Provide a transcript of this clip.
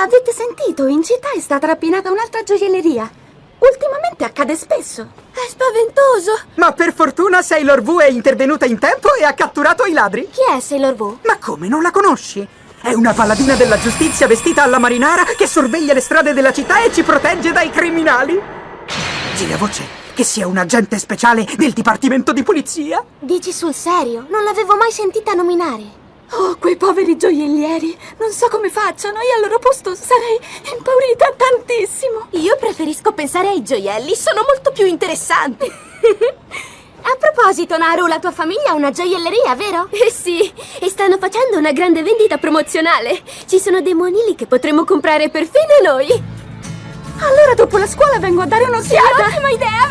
Avete sentito? In città è stata rapinata un'altra gioielleria. Ultimamente accade spesso. È spaventoso! Ma per fortuna Sailor V è intervenuta in tempo e ha catturato i ladri. Chi è Sailor V? Ma come, non la conosci? È una paladina della giustizia vestita alla marinara che sorveglia le strade della città e ci protegge dai criminali. Gira voce che sia un agente speciale del Dipartimento di Polizia. Dici sul serio? Non l'avevo mai sentita nominare. Oh, quei poveri gioiellieri! Non so come facciano, io al loro posto sarei impaurita tantissimo! Io preferisco pensare ai gioielli, sono molto più interessanti! A proposito, Naru, la tua famiglia ha una gioielleria, vero? Eh sì, e stanno facendo una grande vendita promozionale. Ci sono dei monili che potremmo comprare perfino noi. Allora dopo la scuola vengo a dare un'occhiata! Ottima idea,